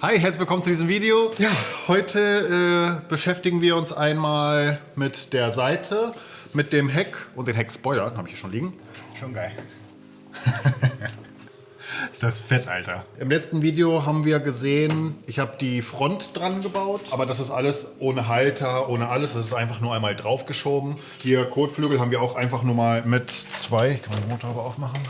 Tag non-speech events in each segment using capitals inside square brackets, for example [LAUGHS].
Hi, herzlich willkommen zu diesem Video. Ja, heute äh, beschäftigen wir uns einmal mit der Seite, mit dem Heck und den Heckspoiler. Habe ich hier schon liegen. Schon geil. [LAUGHS] Ist das fett, Alter. Im letzten Video haben wir gesehen, ich habe die Front dran gebaut, aber das ist alles ohne Halter, ohne alles. Das ist einfach nur einmal draufgeschoben. Hier Kotflügel haben wir auch einfach nur mal mit zwei, ich kann den Motor aber aufmachen.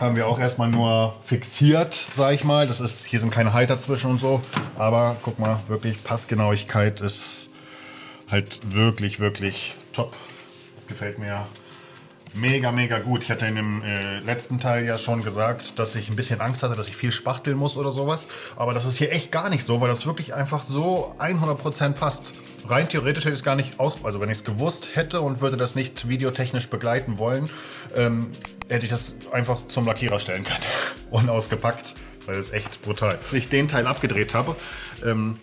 Haben wir auch erstmal nur fixiert, sag ich mal. Das ist, hier sind keine Halter zwischen und so. Aber guck mal, wirklich Passgenauigkeit ist halt wirklich, wirklich top. Das gefällt mir mega, mega gut. Ich hatte in dem äh, letzten Teil ja schon gesagt, dass ich ein bisschen Angst hatte, dass ich viel spachteln muss oder sowas. Aber das ist hier echt gar nicht so, weil das wirklich einfach so 100% passt. Rein theoretisch hätte ich es gar nicht aus... Also wenn ich es gewusst hätte und würde das nicht videotechnisch begleiten wollen, ähm, hätte ich das einfach zum Lackierer stellen können. [LAUGHS] Unausgepackt, weil ist echt brutal. Als ich den Teil abgedreht habe, ähm,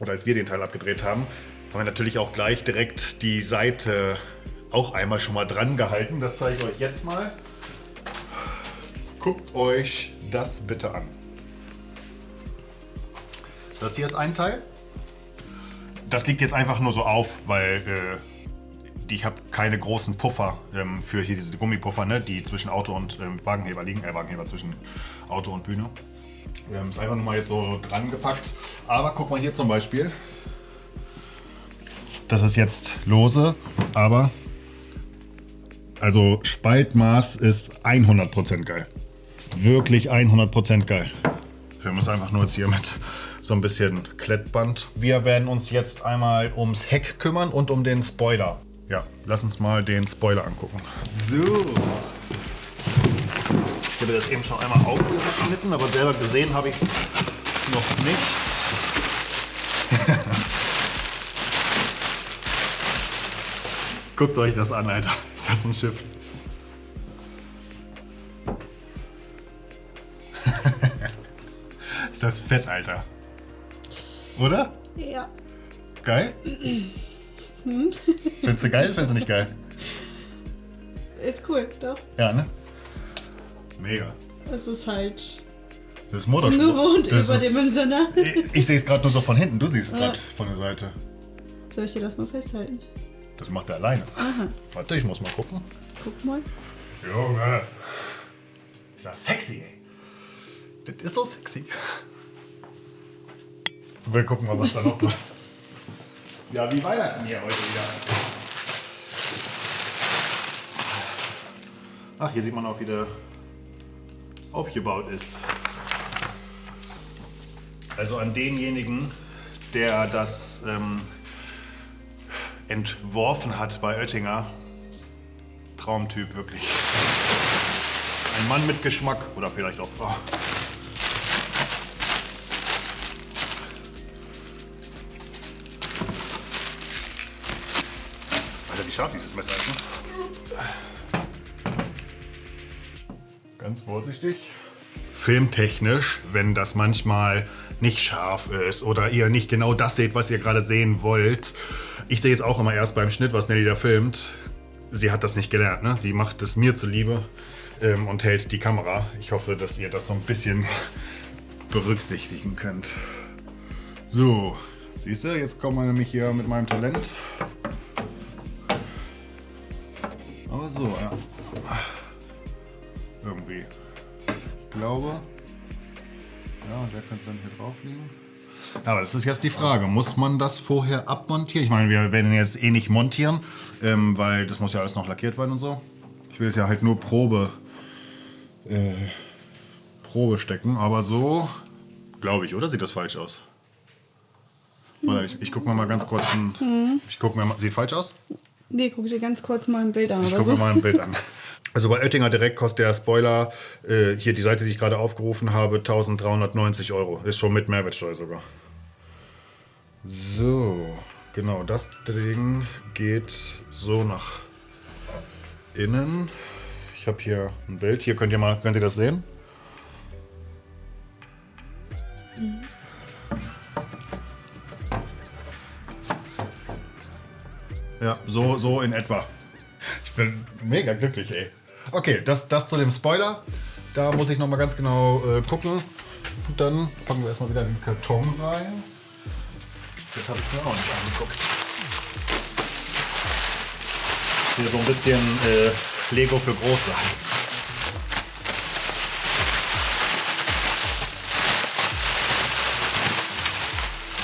oder als wir den Teil abgedreht haben, haben wir natürlich auch gleich direkt die Seite auch einmal schon mal dran gehalten. Das zeige ich euch jetzt mal. Guckt euch das bitte an. Das hier ist ein Teil. Das liegt jetzt einfach nur so auf, weil äh, ich habe keine großen Puffer ähm, für hier diese Gummipuffer, ne, die zwischen Auto und ähm, Wagenheber liegen. Äh, Wagenheber zwischen Auto und Bühne. Wir haben es einfach nur mal jetzt so dran gepackt. Aber guck mal hier zum Beispiel. Das ist jetzt lose, aber also Spaltmaß ist 100% geil. Wirklich 100% geil. Wir müssen einfach nur jetzt hier mit so ein bisschen Klettband. Wir werden uns jetzt einmal ums Heck kümmern und um den Spoiler. Ja, lass uns mal den Spoiler angucken. So. Ich habe das eben schon einmal aufgeschnitten, aber selber gesehen habe ich es noch nicht. [LAUGHS] Guckt euch das an, Alter das ein Schiff? [LAUGHS] ist das fett, Alter. Oder? Ja. Geil? Hm? [LAUGHS] Findest du geil? Findest du nicht geil? Ist cool, doch. Ja, ne? Mega. Das ist halt. Das ist Motorsport. Gewohnt das überdimensional. Ich, ich sehe es gerade nur so von hinten, du siehst es ja. gerade von der Seite. Soll ich dir das mal festhalten? Das macht er alleine. Aha. Warte, ich muss mal gucken. Guck mal. Junge. Ist das sexy, ey. Das ist so sexy. Wir gucken mal, was da noch so ist. Ja, wie Weihnachten hier heute wieder. Ach, hier sieht man auch, wie der aufgebaut ist. Also an denjenigen, der das ähm, entworfen hat bei Oettinger. Traumtyp, wirklich. Ein Mann mit Geschmack oder vielleicht auch Frau. Alter, wie scharf dieses Messer ist, ne? Ganz vorsichtig. Filmtechnisch, wenn das manchmal nicht scharf ist oder ihr nicht genau das seht, was ihr gerade sehen wollt, ich sehe es auch immer erst beim Schnitt, was Nelly da filmt. Sie hat das nicht gelernt, ne? Sie macht es mir zuliebe ähm, und hält die Kamera. Ich hoffe, dass ihr das so ein bisschen berücksichtigen könnt. So, siehst du, jetzt kommen wir nämlich hier mit meinem Talent. Aber so, ja. Irgendwie. Ich glaube. Ja, der könnte dann hier drauf liegen. Aber das ist jetzt die Frage, muss man das vorher abmontieren? Ich meine, wir werden jetzt eh nicht montieren, ähm, weil das muss ja alles noch lackiert werden und so. Ich will es ja halt nur Probe, äh, Probe stecken, aber so, glaube ich, oder? Sieht das falsch aus? Warte, ich, ich gucke mir mal ganz kurz ein, mhm. ich guck mir mal, sieht falsch aus? Nee, guck dir ganz kurz mal ein Bild an. Ich gucke so. mir mal ein Bild an. [LAUGHS] Also bei Oettinger direkt kostet der Spoiler, äh, hier die Seite, die ich gerade aufgerufen habe, 1390 Euro. Ist schon mit Mehrwertsteuer sogar. So, genau, das Ding geht so nach innen. Ich habe hier ein Bild. Hier könnt ihr mal, könnt ihr das sehen? Ja, so, so in etwa. Ich bin mega glücklich, ey. Okay, das, das zu dem Spoiler. Da muss ich noch mal ganz genau äh, gucken. Und dann packen wir erstmal wieder den Karton rein. Das habe ich mir auch nicht angeguckt. Hier so ein bisschen äh, Lego für große heiß.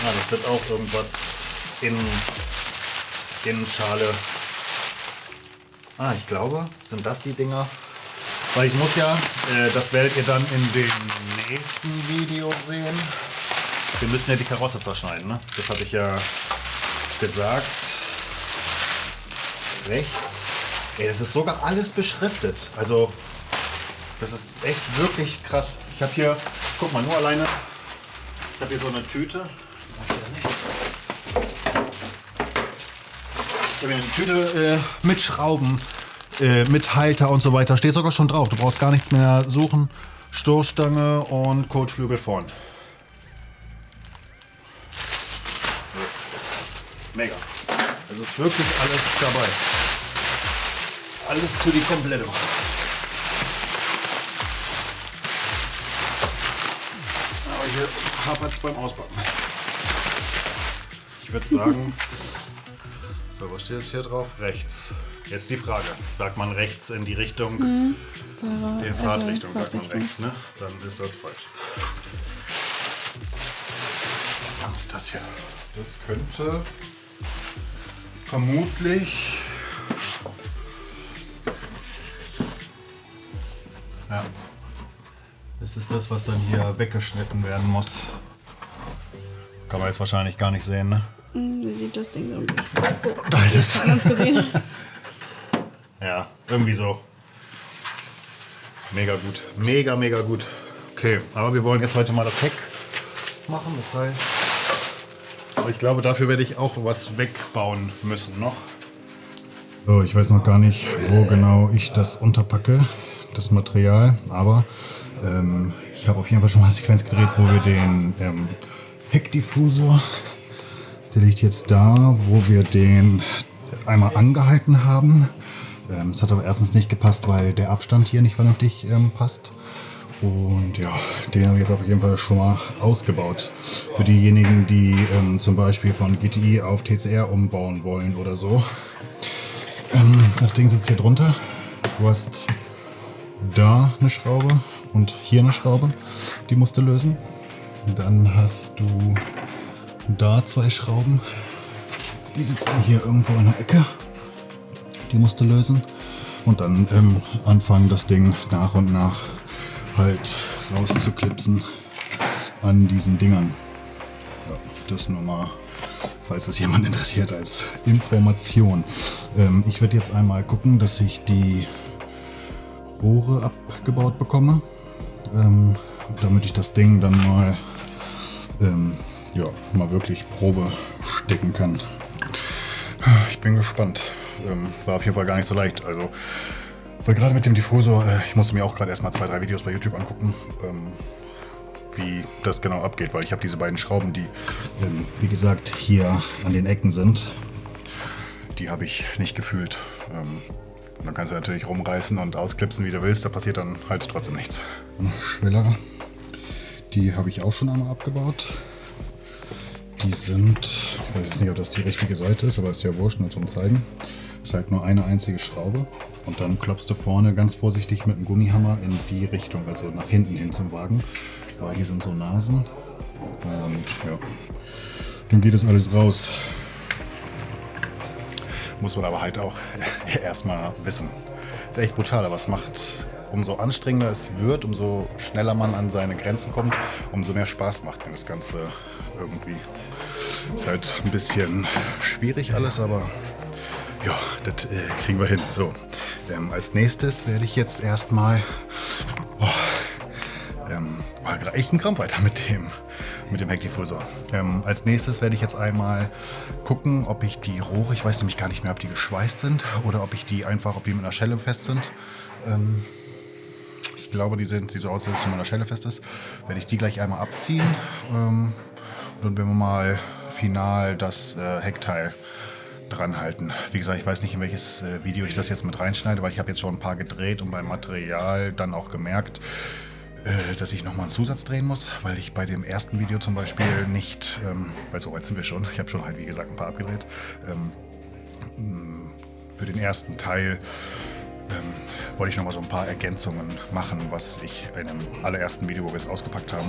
Ah, das wird auch irgendwas in Innenschale. Ah, ich glaube, sind das die Dinger? Weil ich muss ja, äh, das werdet ihr dann in dem nächsten Video sehen. Wir müssen ja die Karosse zerschneiden, ne? Das hatte ich ja gesagt. Rechts. Ey, das ist sogar alles beschriftet. Also, das ist echt wirklich krass. Ich habe hier, guck mal, nur alleine. Ich habe hier so eine Tüte. Ich eine Tüte äh, mit Schrauben, äh, mit Halter und so weiter. Steht sogar schon drauf. Du brauchst gar nichts mehr suchen. Stoßstange und Kotflügel vorn. Mega. Es ist wirklich alles dabei. Alles für die Kompletto. Aber hier hapert es beim Auspacken. Ich würde sagen, so, was steht jetzt hier drauf? Rechts. Jetzt die Frage. Sagt man rechts in die Richtung, Fahrer- in Fahrtrichtung, also sagt man Fahrtrichtung. rechts, ne? Dann ist das falsch. Was ist das hier? Das könnte vermutlich. Ja. Das ist das, was dann hier weggeschnitten werden muss. Kann man jetzt wahrscheinlich gar nicht sehen, ne? Hm, Wie sieht das Ding so aus? Da ist es. [LAUGHS] Ja, irgendwie so. Mega gut. Mega, mega gut. Okay, aber wir wollen jetzt heute mal das Heck machen. Das heißt, aber ich glaube, dafür werde ich auch was wegbauen müssen noch. So, ich weiß noch gar nicht, wo genau ich das unterpacke, das Material. Aber ähm, ich habe auf jeden Fall schon mal eine Sequenz gedreht, wo wir den ähm, Heckdiffusor der liegt jetzt da, wo wir den einmal angehalten haben. Ähm, Es hat aber erstens nicht gepasst, weil der Abstand hier nicht vernünftig ähm, passt. Und ja, den habe ich jetzt auf jeden Fall schon mal ausgebaut. Für diejenigen, die ähm, zum Beispiel von GTI auf TCR umbauen wollen oder so. Ähm, das Ding sitzt hier drunter. Du hast da eine Schraube und hier eine Schraube. Die musst du lösen. Dann hast du da zwei Schrauben. Die sitzen hier irgendwo in der Ecke. Die musst du lösen. Und dann ähm, anfangen, das Ding nach und nach halt rauszuklipsen an diesen Dingern. Ja, das nur mal, falls es jemand interessiert, als Information. Ähm, ich werde jetzt einmal gucken, dass ich die Rohre abgebaut bekomme, ähm, damit ich das Ding dann mal ähm, ja, mal wirklich Probe stecken kann. Ich bin gespannt. Ähm, war auf jeden Fall gar nicht so leicht. Also, weil gerade mit dem Diffusor, äh, ich musste mir auch gerade erstmal zwei, drei Videos bei YouTube angucken, ähm, wie das genau abgeht, weil ich habe diese beiden Schrauben, die, ähm, wie gesagt, hier an den Ecken sind, die habe ich nicht gefühlt. Ähm, und dann kannst du natürlich rumreißen und ausklipsen, wie du willst, da passiert dann halt trotzdem nichts. Schweller, die habe ich auch schon einmal abgebaut. Die sind, ich weiß jetzt nicht, ob das die richtige Seite ist, aber ist ja wurscht, nur zum Zeigen. Ist halt nur eine einzige Schraube und dann klopfst du vorne ganz vorsichtig mit dem Gummihammer in die Richtung, also nach hinten hin zum Wagen, weil die sind so Nasen. Und ja, dann geht das alles raus. Muss man aber halt auch [LAUGHS] erstmal wissen. Ist echt brutal, aber es macht, umso anstrengender es wird, umso schneller man an seine Grenzen kommt, umso mehr Spaß macht mir das Ganze irgendwie. Ist halt ein bisschen schwierig alles, aber ja, das äh, kriegen wir hin. So, ähm, als nächstes werde ich jetzt erstmal. Oh, ähm, war gerade echt ein Krampf weiter mit dem, mit dem Heckdiffusor. Ähm, als nächstes werde ich jetzt einmal gucken, ob ich die Rohre, ich weiß nämlich gar nicht mehr, ob die geschweißt sind oder ob ich die einfach, ob die mit einer Schelle fest sind. Ähm, ich glaube, die sind, sieht so aus, als es mit einer Schelle fest ist. Werde ich die gleich einmal abziehen. Ähm, und dann werden wir mal final das äh, Heckteil dran halten. Wie gesagt, ich weiß nicht, in welches äh, Video ich das jetzt mit reinschneide, weil ich habe jetzt schon ein paar gedreht und beim Material dann auch gemerkt, äh, dass ich nochmal einen Zusatz drehen muss, weil ich bei dem ersten Video zum Beispiel nicht, ähm, weil so weit sind wir schon, ich habe schon halt wie gesagt ein paar abgedreht, ähm, für den ersten Teil ähm, wollte ich noch mal so ein paar Ergänzungen machen, was ich in dem allerersten Video, wo wir es ausgepackt haben,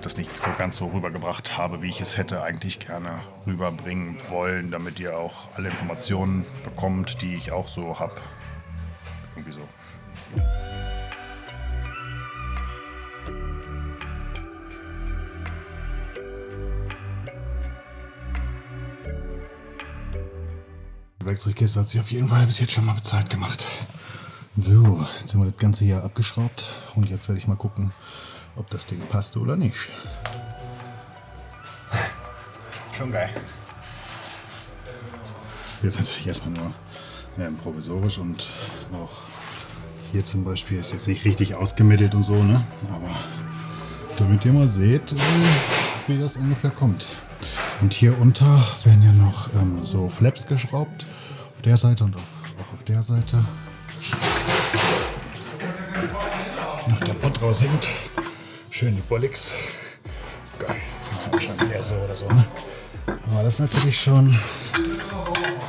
das nicht so ganz so rübergebracht habe, wie ich es hätte eigentlich gerne rüberbringen wollen, damit ihr auch alle Informationen bekommt, die ich auch so habe. Irgendwie so. Die Werkzeugkiste hat sich auf jeden Fall bis jetzt schon mal bezahlt gemacht. So, jetzt haben wir das Ganze hier abgeschraubt und jetzt werde ich mal gucken, ob das Ding passt oder nicht. Schon geil. Jetzt natürlich erstmal nur ja, provisorisch und auch hier zum Beispiel ist jetzt nicht richtig ausgemittelt und so, ne? Aber damit ihr mal seht, äh, wie das ungefähr kommt. Und hier unter werden ja noch ähm, so Flaps geschraubt. Auf der Seite und auch auf der Seite. Der Pott raushängt. Schön die Bollix. Geil. Wahrscheinlich eher so oder so. Ne? Aber das ist natürlich schon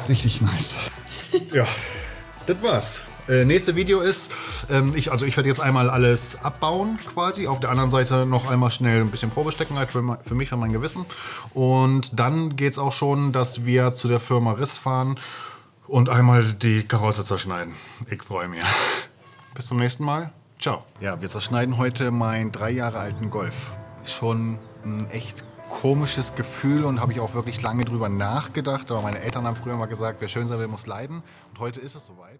richtig nice. [LAUGHS] Ja, das war's. Äh, nächste Video ist, ähm, ich, also ich werde jetzt einmal alles abbauen quasi. Auf der anderen Seite noch einmal schnell ein bisschen Probe stecken, halt für, für mich und mein Gewissen. Und dann geht es auch schon, dass wir zu der Firma Riss fahren und einmal die Karosse zerschneiden. Ich freue mich. [LAUGHS] Bis zum nächsten Mal. Ciao. Ja, wir zerschneiden heute meinen drei Jahre alten Golf. Schon ein echt komisches Gefühl und habe ich auch wirklich lange drüber nachgedacht. Aber meine Eltern haben früher mal gesagt, wer schön sein will, muss leiden. Und heute ist es soweit.